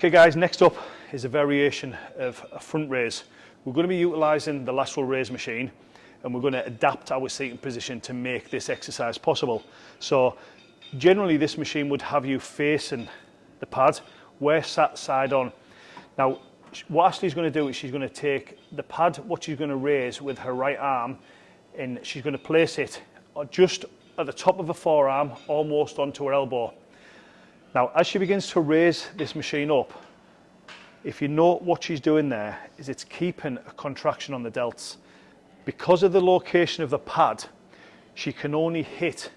Okay guys, next up is a variation of a front raise. We're going to be utilising the lateral raise machine and we're going to adapt our seating position to make this exercise possible. So generally this machine would have you facing the pad, we're sat side on. Now what Ashley's going to do is she's going to take the pad, what she's going to raise with her right arm and she's going to place it uh, just at the top of her forearm, almost onto her elbow. Now as she begins to raise this machine up, if you note what she's doing there is it's keeping a contraction on the delts. Because of the location of the pad, she can only hit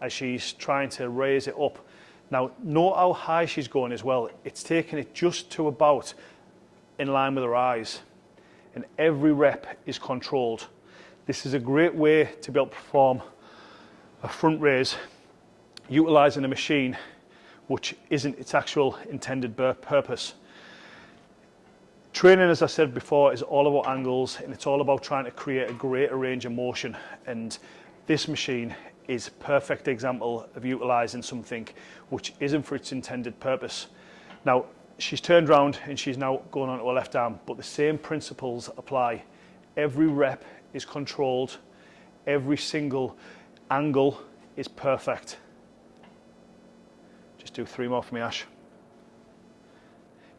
as she's trying to raise it up. Now, note how high she's going as well. It's taking it just to about in line with her eyes. And every rep is controlled. This is a great way to be able to perform a front raise utilizing a machine which isn't its actual intended purpose. Training, as I said before, is all about angles and it's all about trying to create a greater range of motion. And this machine is a perfect example of utilizing something which isn't for its intended purpose. Now, she's turned around and she's now going on to her left arm, but the same principles apply. Every rep is controlled, every single angle is perfect. do three more for me, Ash.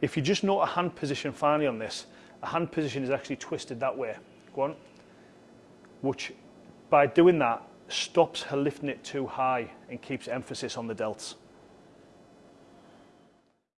If you just note a hand position finally on this, a hand position is actually twisted that way. Go on. Which, by doing that, stops her lifting it too high and keeps emphasis on the delts.